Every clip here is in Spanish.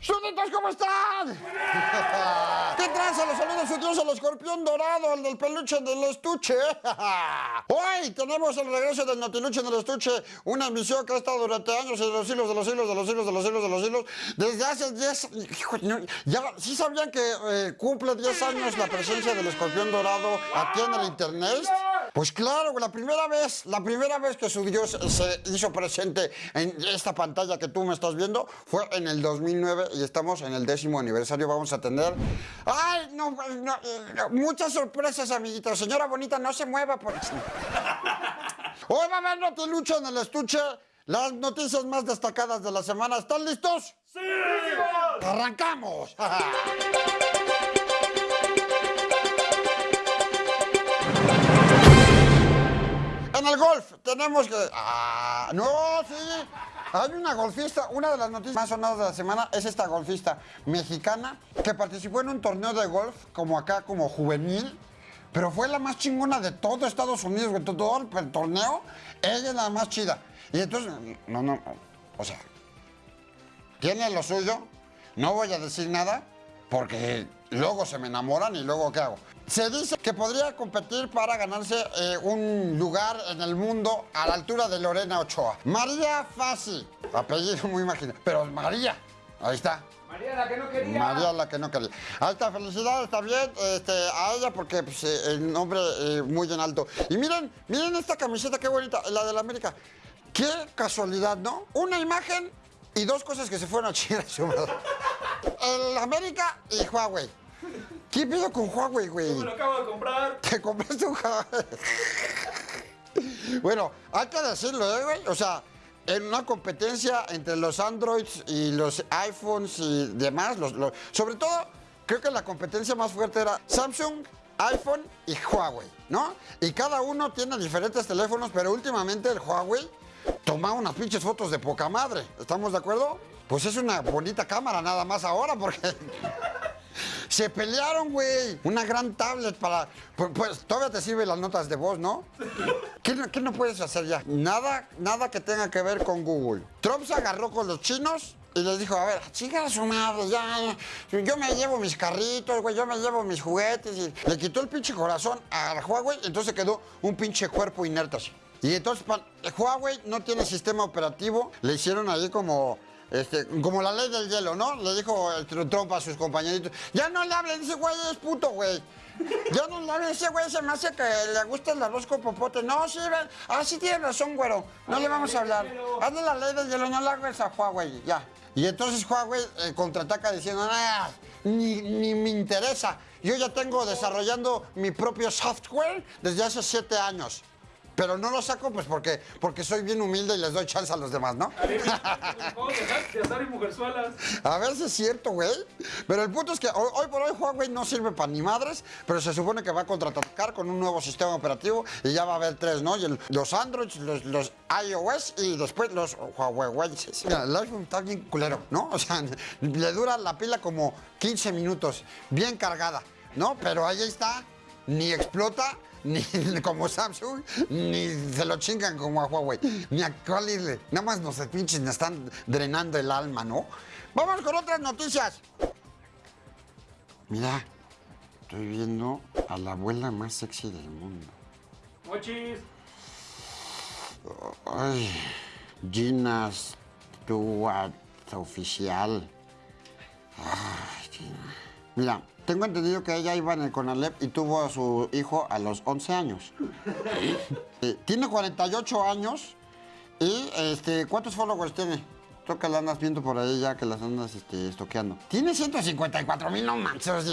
¡Súditos, ¿cómo están? ¿Qué tranza? Los saludos su dios, el escorpión dorado, el del peluche del estuche. Hoy tenemos el regreso del notiluche del estuche, una emisión que ha estado durante años en los hilos de los hilos de los hilos de los hilos de los hilos. Desde hace 10... Ya, ¿Sí sabían que eh, cumple 10 años la presencia del escorpión dorado aquí en el internet? Pues claro, la primera vez, la primera vez que su dios se hizo presente en esta pantalla que tú me estás viendo fue en el 2009 y estamos en el décimo aniversario. Vamos a tener. ¡Ay! No, no, no, muchas sorpresas, amiguitos. Señora bonita, no se mueva por. Hoy va a haber notilucho en el estuche. Las noticias más destacadas de la semana. ¿Están listos? ¡Sí! ¡Arrancamos! En el golf tenemos que... Ah, no, sí. Hay una golfista, una de las noticias más sonadas de la semana es esta golfista mexicana que participó en un torneo de golf como acá, como juvenil, pero fue la más chingona de todo Estados Unidos, de todo el torneo, ella es la más chida. Y entonces, no, no, o sea, tiene lo suyo, no voy a decir nada, porque luego se me enamoran y luego ¿qué hago? Se dice que podría competir para ganarse eh, un lugar en el mundo a la altura de Lorena Ochoa. María Fassi, apellido muy imagino, pero María, ahí está. María la que no quería. María la que no quería. Ahí está, felicidades, está bien este, a ella porque pues, eh, el nombre eh, muy en alto. Y miren, miren esta camiseta, qué bonita, la de la América. Qué casualidad, ¿no? Una imagen y dos cosas que se fueron a chingar a su madre. El América y Huawei. ¿Qué pido con Huawei, güey? Me lo acabo de comprar. ¿Te compraste un Huawei? bueno, hay que decirlo, ¿eh, güey? O sea, en una competencia entre los Androids y los iPhones y demás, los, los- sobre todo, creo que la competencia más fuerte era Samsung, iPhone y Huawei, ¿no? Y cada uno tiene diferentes teléfonos, pero últimamente el Huawei toma unas pinches fotos de poca madre. ¿Estamos de acuerdo? Pues es una bonita cámara nada más ahora, porque se pelearon, güey. Una gran tablet para... Pues, pues, todavía te sirven las notas de voz, ¿no? ¿Qué, no- puedes hacer ya? Nada, nada que tenga que ver con Google. Trump se agarró con los chinos y les dijo, a ver, chica su madre, ya, ya. Yo me llevo mis carritos, güey, yo me llevo mis juguetes. Y le quitó el pinche corazón a Huawei entonces quedó un pinche cuerpo inerte así. Y entonces Huawei no tiene sistema operativo. Le hicieron ahí como... Este, como la ley del hielo, ¿no? Le dijo el tr- Trump a sus compañeritos. Ya no le hablen, ese güey es puto, güey. Ya no le hablen, ese güey se me hace que le gusta el arroz con popote. No, sí, ven. Ah, sí tiene razón, güero. No le vamos a hablar. Hazle la ley del hielo, no le hagas a Huawei, ya. Y entonces Huawei eh, contraataca diciendo, "Ah, ni, ni me interesa. Yo ya tengo desarrollando mi propio software desde hace siete años. Pero no lo saco pues porque, porque soy bien humilde y les doy chance a los demás, ¿no? A mujerzuelas. A ver si es cierto, güey. Pero el punto es que hoy, hoy por hoy Huawei no sirve para ni madres, pero se supone que va a contraatacar con un nuevo sistema operativo y ya va a haber tres, ¿no? Y el- los Androids, los, los iOS y después los Huawei. Mira, el iPhone está bien culero, ¿no? O sea, le dura la pila como 15 minutos, bien cargada, ¿no? Pero ahí está, ni explota. Ni como Samsung, ni se lo chingan como a Huawei, ni a cuál. Nada más nos pinches, nos están drenando el alma, ¿no? Vamos con otras noticias. Mira, estoy viendo a la abuela más sexy del mundo. Mochis. Ay, Gina Stewart oficial. Ay, Gina. Mira, tengo entendido que ella iba en el Conalep y tuvo a su hijo a los 11 años. Tiene 48 años y este, ¿cuántos followers tiene? Que la andas viendo por ahí ya que las andas este, estoqueando. Tiene 154 mil, no manches.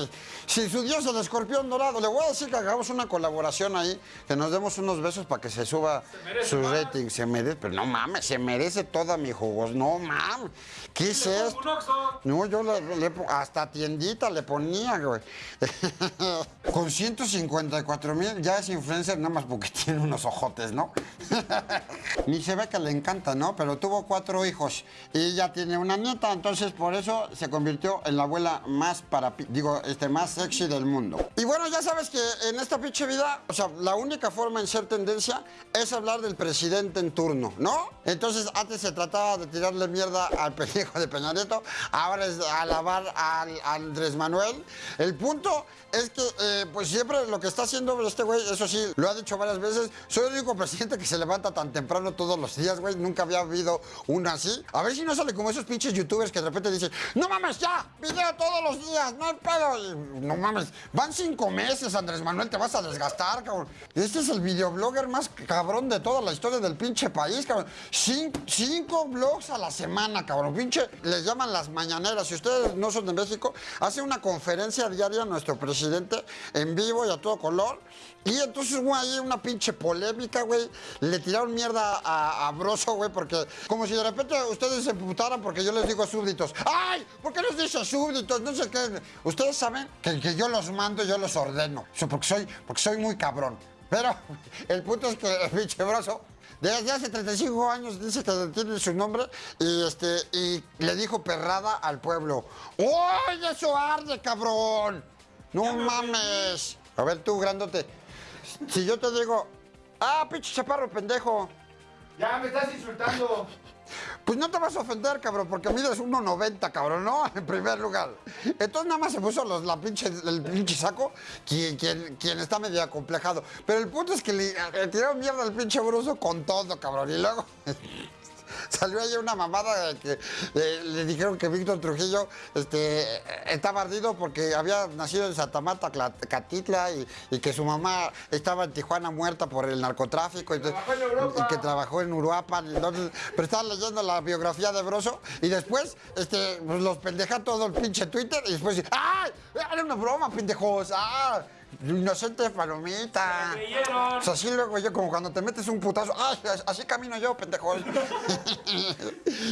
Si, si su dios el escorpión dorado, le voy a decir que hagamos una colaboración ahí, que nos demos unos besos para que se suba su más. rating. Se merece, pero no mames, se merece toda mi jugos. No mames. ¿Qué es esto? No, yo le, le hasta tiendita le ponía, güey. Con 154 mil ya es influencer nada más porque tiene unos ojotes, ¿no? Ni se ve que le encanta, ¿no? Pero tuvo cuatro hijos y ya tiene una nieta, entonces por eso se convirtió en la abuela más para, digo, este, más sexy del mundo. Y bueno, ya sabes que en esta pinche vida, o sea, la única forma en ser tendencia es hablar del presidente en turno, ¿no? Entonces antes se trataba de tirarle mierda al pendejo de Peña Nieto, ahora es alabar al Andrés Manuel. El punto es que, eh, pues siempre lo que está haciendo este güey, eso sí, lo ha dicho varias veces, soy el único presidente que se levanta tan temprano todos los días, güey, nunca había habido uno así. Si no sale como esos pinches youtubers que de repente dicen, no mames, ya, video todos los días, no hay pedo. No mames, van cinco meses, Andrés Manuel, te vas a desgastar, cabrón. Este es el videoblogger más cabrón de toda la historia del pinche país, cabrón. Cinco blogs a la semana, cabrón. Pinche, les llaman las mañaneras. Si ustedes no son de México, hace una conferencia diaria nuestro presidente en vivo y a todo color. Y entonces hubo ahí una pinche polémica, güey. Le tiraron mierda a, a Broso, güey, porque como si de repente ustedes se putaran porque yo les digo súbditos. ¡Ay! ¿Por qué les dices súbditos? No sé qué. Ustedes saben que, que yo los mando, yo los ordeno. Porque, soy, porque soy muy cabrón. Pero el punto es que el pinche Broso desde hace 35 años dice que tiene su nombre y, este, y le dijo perrada al pueblo. ¡Oye, eso arde, cabrón! ¡No mames! A ver tú, grandote. Si yo te digo, ah, pinche chaparro pendejo, Ya me estás insultando. pues no te vas a ofender, cabrón, porque mides 1,90, cabrón, ¿no? En primer lugar. Entonces nada más se puso los, la pinche, el pinche saco, quien, quien, quien está medio acomplejado. Pero el punto es que le, le tiraron mierda al pinche bruso con todo, cabrón. Y luego salió ahí una mamada de que eh, le dijeron que Víctor Trujillo este, estaba ardido porque había nacido en Santa Marta, Cla- Catitla, y, y que su mamá estaba en Tijuana muerta por el narcotráfico. y que trabajó en Uruapan. Entonces, pero estaba leyendo la biografía de Broso y después este, pues, los pendeja todo el pinche Twitter y después ¡ay! Era una broma, pendejos. ¡Ah! Inocente palomita. O sea, así luego yo, como cuando te metes un putazo, ¡ay! Así camino yo, pendejos.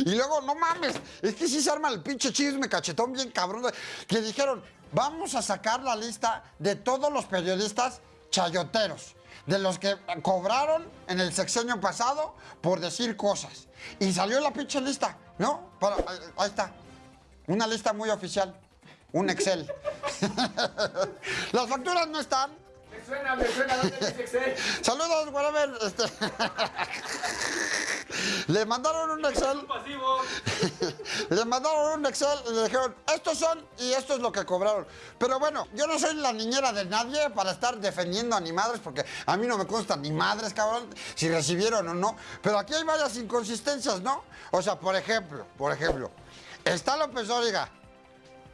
y luego, no mames, es que sí se arma el pinche chisme cachetón bien cabrón. Que dijeron, vamos a sacar la lista de todos los periodistas chayoteros. De los que cobraron en el sexenio pasado por decir cosas. Y salió la pinche lista, ¿no? Para- ahí está. Una lista muy oficial. Un Excel. Las facturas no están. Me suena, me suena. ¿Dónde dice Excel? Saludos, whatever. Este... Le mandaron un Excel. Le mandaron un Excel y le dijeron, estos son y esto es lo que cobraron. Pero bueno, yo no soy la niñera de nadie para estar defendiendo a ni madres, porque a mí no me consta ni madres, cabrón, si recibieron o no. Pero aquí hay varias inconsistencias, ¿no? O sea, por ejemplo, por ejemplo, está López Dóriga,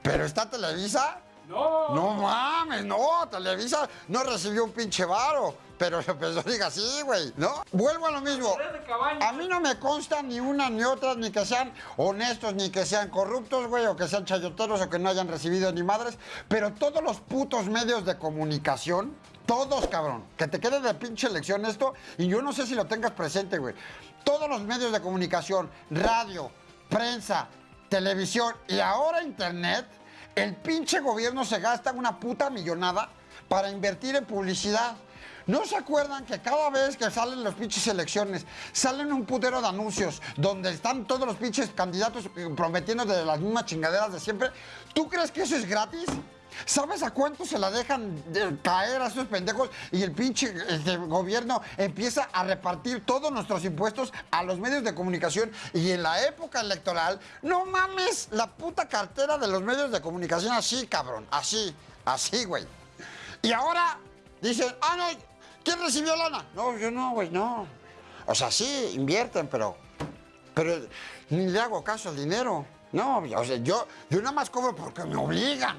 pero está Televisa. No. No mames, no, Televisa no recibió un pinche varo, pero López Dóriga sí, güey, ¿no? Vuelvo a lo mismo. A mí no me consta ni una ni otra, ni que sean honestos, ni que sean corruptos, güey, o que sean chayoteros, o que no hayan recibido ni madres, pero todos los putos medios de comunicación, todos, cabrón, que te quede de pinche lección esto, y yo no sé si lo tengas presente, güey. Todos los medios de comunicación, radio, prensa, televisión y ahora internet, el pinche gobierno se gasta una puta millonada para invertir en publicidad. ¿No se acuerdan que cada vez que salen las pinches elecciones, salen un putero de anuncios donde están todos los pinches candidatos prometiendo de las mismas chingaderas de siempre? ¿Tú crees que eso es gratis? ¿Sabes a cuánto se la dejan de caer a esos pendejos y el pinche este, gobierno empieza a repartir todos nuestros impuestos a los medios de comunicación? Y en la época electoral, no mames, la puta cartera de los medios de comunicación así, cabrón, así, así, güey. Y ahora dicen, ah, no, ¿quién recibió lana? No, yo no, güey, no. O sea, sí, invierten, pero, pero ni le hago caso al dinero. No, o sea, yo, yo nada más cobro porque me obligan,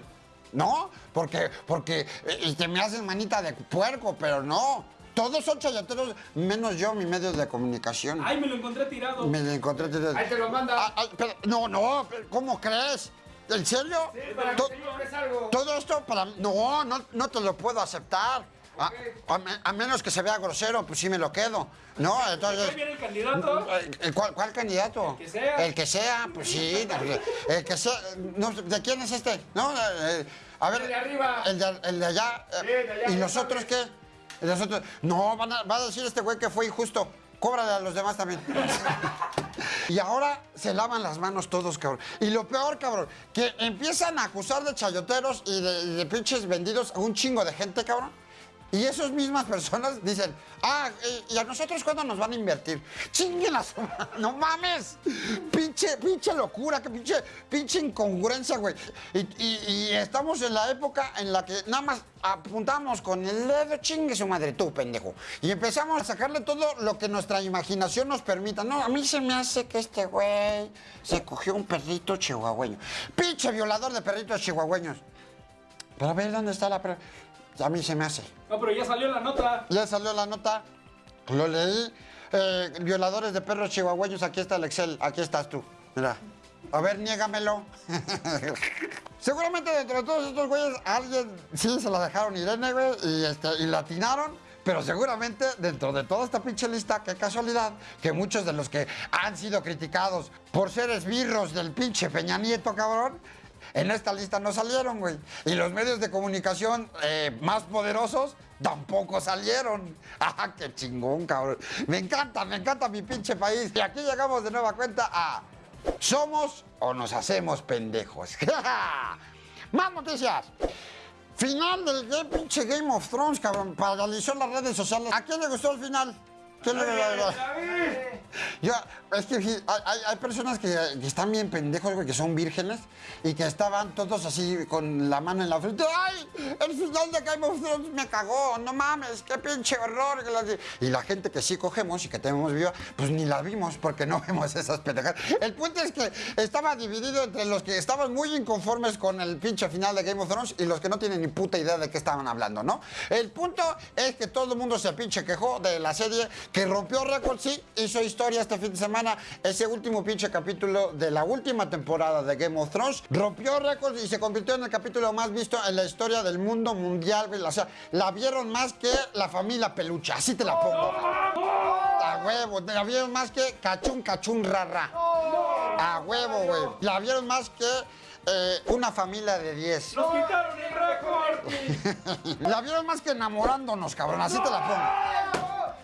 ¿no? Porque, porque eh, y que me hacen manita de puerco, pero no. Todos son chayoteros, menos yo, mi medio de comunicación. Ay, me lo encontré tirado. Me lo encontré. Ahí te lo manda. Ah, ah, pero- no, no, pero ¿cómo crees? ¿En serio? Sí, para que To- te compres algo. todo esto para... No, no, no te lo puedo aceptar. A, a me- a menos que se vea grosero, pues sí me lo quedo. No, entonces... Viene el candidato. Eh, ¿Cuál, cuál candidato? El que sea. El que sea, pues sí. El que sea. no, ¿De quién es este? No, eh, a ver. El de arriba. El de, el de allá. eh, Sí, de allá, ¿Y ya nosotros qué? ¿Y nosotros? No, van a- va a decir este güey que fue injusto. Cóbrale a los demás también. Y ahora se lavan las manos todos, cabrón. Y lo peor, cabrón, que empiezan a acusar de chayoteros y de, y de pinches vendidos a un chingo de gente, cabrón. Y esas mismas personas dicen, ah, ¿y a nosotros cuándo nos van a invertir? Chinguelas, no mames. Pinche, pinche locura, que pinche, pinche incongruencia, güey. Y, estamos en la época en la que nada más apuntamos con el dedo, chingue su madre, tú, pendejo. Y empezamos a sacarle todo lo que nuestra imaginación nos permita. No, a mí se me hace que este güey se cogió un perrito chihuahueño. Pinche violador de perritos chihuahueños. Pero a ver, ¿dónde está la... pre- A mí se me hace. No, pero ya salió la nota. Ya salió la nota, lo leí. Eh, violadores de perros chihuahueños, aquí está el Excel, aquí estás tú. Mira. A ver, niégamelo. Seguramente dentro de todos estos güeyes, alguien sí se la dejaron Irene, güey, y, este, y la atinaron. Pero seguramente dentro de toda esta pinche lista, qué casualidad, que muchos de los que han sido criticados por ser esbirros del pinche Peña Nieto, cabrón, en esta lista no salieron, güey. Y los medios de comunicación eh, más poderosos tampoco salieron. ¡Ah, qué chingón, cabrón! Me encanta, me encanta mi pinche país. Y aquí llegamos de nueva cuenta a ¿Somos o nos hacemos pendejos? Más noticias. Final del pinche Game of Thrones, cabrón. Paralizó las redes sociales. ¿A quién le gustó el final? ¿Quién le yo, es que hay, personas que, que están bien pendejos, güey, que son vírgenes y que estaban todos así con la mano en la frente. ¡Ay! El final de Game of Thrones me cagó, no mames, qué pinche horror. Y la gente que sí cogemos y que tenemos viva, pues ni la vimos porque no vemos esas pendejadas. El punto es que estaba dividido entre los que estaban muy inconformes con el pinche final de Game of Thrones y los que no tienen ni puta idea de qué estaban hablando, ¿no? El punto es que todo el mundo se pinche quejó de la serie que rompió récord, sí, hizo historia este fin de semana. Ese último pinche capítulo de la última temporada de Game of Thrones rompió récord y se convirtió en el capítulo más visto en la historia del mundo mundial. güey. O sea, la vieron más que la familia peluche, así te la pongo. A huevo, la vieron más que cachún, cachún, rara. A huevo, güey. La vieron más que eh, una familia de 10. ¡Nos quitaron el récord! La vieron más que enamorándonos, cabrón. Así te la pongo.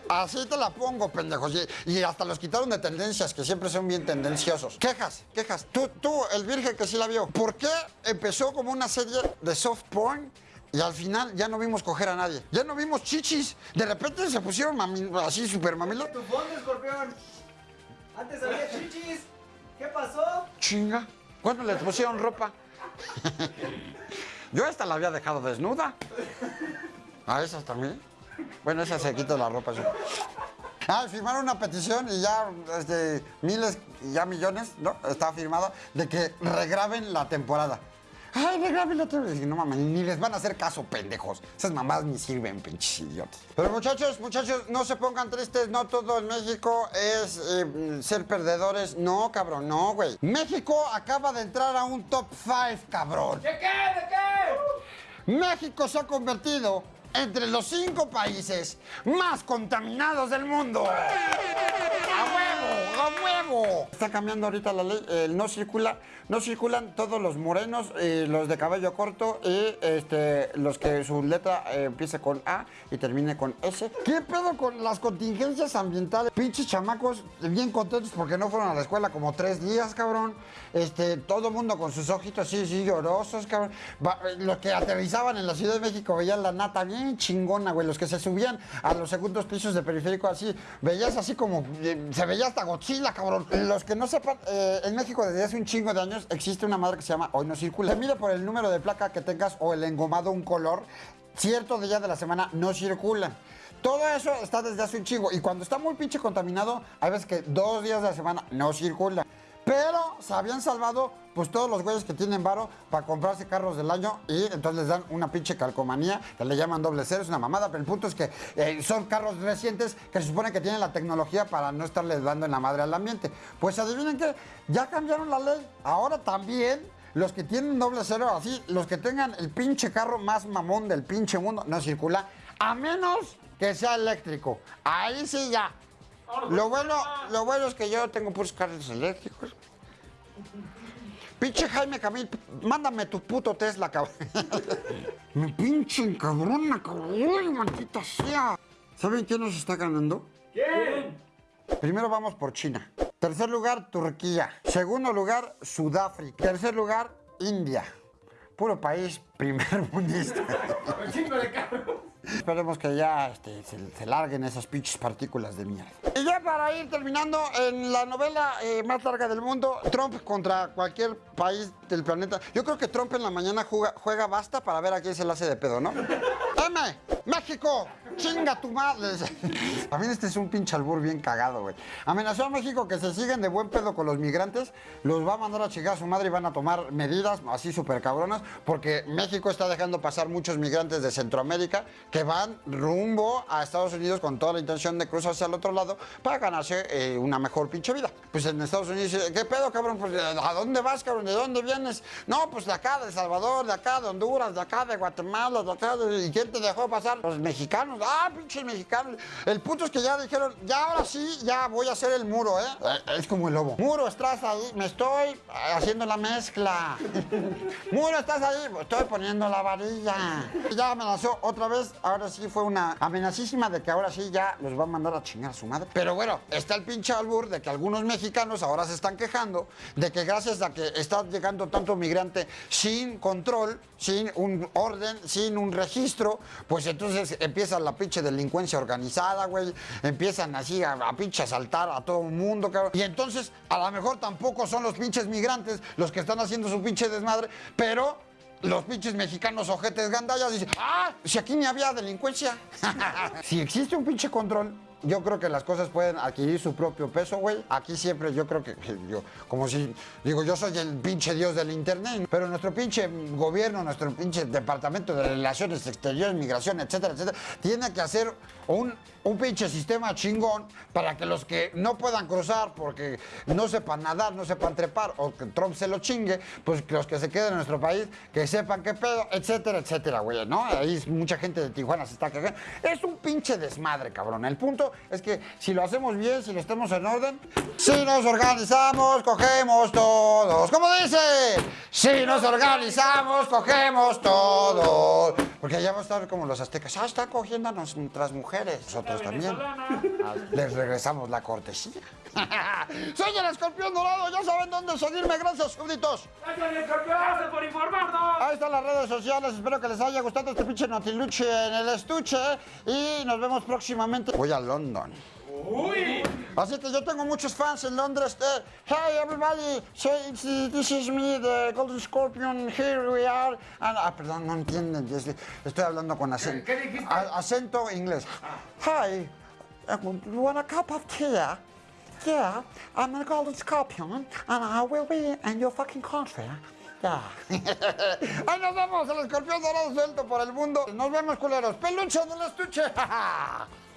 Así te la pongo, pendejos. Y, y hasta los quitaron de tendencias, que siempre son bien tendenciosos. Quejas, quejas. Tú, tú, el virgen que sí la vio. ¿Por qué empezó como una serie de soft porn? Y al final ya no vimos coger a nadie. Ya no vimos chichis. De repente se pusieron mami- así super mamilos. Tu fondo, escorpión. Antes había chichis. ¿Qué pasó? Chinga. ¿Cuándo les pusieron ropa? Yo esta la había dejado desnuda. ¿A esas también? Bueno, esa se quita la ropa. Ah, firmaron una petición y ya este, miles, ya millones, ¿no? Está firmada de que regraben la temporada. Ay, regraben la temporada. Y no mames, ni les van a hacer caso, pendejos. Esas mamás ni sirven, pinches idiotas. Pero muchachos, muchachos, no se pongan tristes. No todo en México es eh, ser perdedores. No, cabrón, no, güey. México acaba de entrar a un top 5, cabrón. ¿De qué? ¿De qué? México se ha convertido entre los cinco países más contaminados del mundo. ¡A huevo! ¡A huevo! Está cambiando ahorita la ley. El no circula, no circulan todos los morenos, eh, los de cabello corto y este, los que su letra eh, empiece con A y termine con S. ¿Qué pedo con las contingencias ambientales? Pinches chamacos bien contentos porque no fueron a la escuela como tres días, cabrón. Este, todo mundo con sus ojitos así, así llorosos, cabrón. Los que aterrizaban en la Ciudad de México veían la nata bien chingona, güey. Los que se subían a los segundos pisos de periférico así, veías así como, eh, se veía hasta Godzilla, cabrón. Los que no sepan, eh, en México desde hace un chingo de años existe una madre que se llama Hoy no circula. Se mide por el número de placa que tengas o el engomado un color, cierto día de la semana no circulan. Todo eso está desde hace un chingo. Y cuando está muy pinche contaminado, hay veces que dos días de la semana no circula. Pero se habían salvado pues todos los güeyes que tienen varo para comprarse carros del año y entonces les dan una pinche calcomanía que le llaman doble cero, es una mamada, pero el punto es que eh, son carros recientes que se supone que tienen la tecnología para no estarles dando en la madre al ambiente. Pues adivinen que ya cambiaron la ley. Ahora también los que tienen doble cero, así, los que tengan el pinche carro más mamón del pinche mundo, no circula, a menos que sea eléctrico. Ahí sí ya. Lo bueno, lo bueno es que yo tengo puros carros eléctricos. Pinche Jaime Camil, mándame tu puto Tesla, cabrón. Me pinche encabrona, cabrón, maldita sea. ¿Saben quién nos está ganando? ¿Quién? Primero vamos por China. Tercer lugar, Turquía. Segundo lugar, Sudáfrica. Tercer lugar, India. Puro país primer mundista. Esperemos que ya este, se, larguen esas pinches partículas de mierda. Y ya para ir terminando, en la novela eh, más larga del mundo, Trump contra cualquier país del planeta. Yo creo que Trump en la mañana juega, juega basta para ver a quién se le hace de pedo, ¿no? M, México, chinga tu madre. También este es un pinche albur bien cagado, güey. Amenazó a México que se siguen de buen pedo con los migrantes, los va a mandar a chingar a su madre y van a tomar medidas así súper cabronas, porque México está dejando pasar muchos migrantes de Centroamérica que van rumbo a Estados Unidos con toda la intención de cruzar hacia el otro lado para ganarse eh, una mejor pinche vida. Pues en Estados Unidos dice, ¿qué pedo, cabrón? Pues, ¿A dónde vas, cabrón? ¿De dónde vienes? No, pues de acá, de Salvador, de acá, de Honduras, de acá, de Guatemala, de acá. de- ¿Y quién te dejó pasar? Los mexicanos. Ah, pinches mexicanos. El punto es que ya dijeron, ya ahora sí, ya voy a hacer el muro, ¿eh? Eh, Es como el lobo. Muro, estás ahí, me estoy eh, haciendo la mezcla. Muro, estás ahí, estoy poniendo la varilla. Ya amenazó otra vez, ahora sí fue una amenacísima de que ahora sí ya los va a mandar a chingar a su madre. Pero bueno, está el pinche albur de que algunos mexicanos ahora se están quejando de que gracias a que está llegando tanto migrante sin control, sin un orden, sin un registro, pues entonces empieza la pinche delincuencia organizada, güey. Empiezan así a, a pinche asaltar a todo el mundo, cabrón. Y entonces a lo mejor tampoco son los pinches migrantes los que están haciendo su pinche desmadre, pero los pinches mexicanos ojetes gandallas dicen, ah, si aquí ni había delincuencia. si existe un pinche control, yo creo que las cosas pueden adquirir su propio peso, güey. Aquí siempre yo creo que, yo, como si, digo, yo soy el pinche dios del internet, pero nuestro pinche gobierno, nuestro pinche departamento de relaciones exteriores, migración, etcétera, etcétera, tiene que hacer un, un pinche sistema chingón para que los que no puedan cruzar porque no sepan nadar, no sepan trepar o que Trump se lo chingue, pues que los que se queden en nuestro país, que sepan qué pedo, etcétera, etcétera, güey, ¿no? Ahí mucha gente de Tijuana se está cagando. Es un pinche desmadre, cabrón. El punto es que si lo hacemos bien, si lo estamos en orden, si nos organizamos, cogemos todos. ¿Cómo dice? Si nos organizamos, cogemos todos. Porque ya vamos a estar como los aztecas. Ah, están cogiendo a nuestras mujeres. Nosotros también. Ah, Les regresamos la cortesía. Soy el escorpión dorado. Ya saben dónde seguirme. Gracias, súbditos. Gracias por informarnos. Ahí están las redes sociales. Espero que les haya gustado este pinche notiluche en el estuche. Y nos vemos próximamente. Voy a London. Uy. Así que yo tengo muchos fans en Londres. Eh, hey everybody, so this is me, the Golden Scorpion. Here we are. Ah, ah, perdón, no entienden. Estoy hablando con acento, ¿Qué dijiste? a- acento inglés. Hi, uh, you want a cup of tea? Yeah, I'm the Golden Scorpion, and I will be in your fucking country. Yeah. Ahí nos vemos, el escorpión dorado suelto por el mundo. Nos vemos, culeros. Peluche del estuche.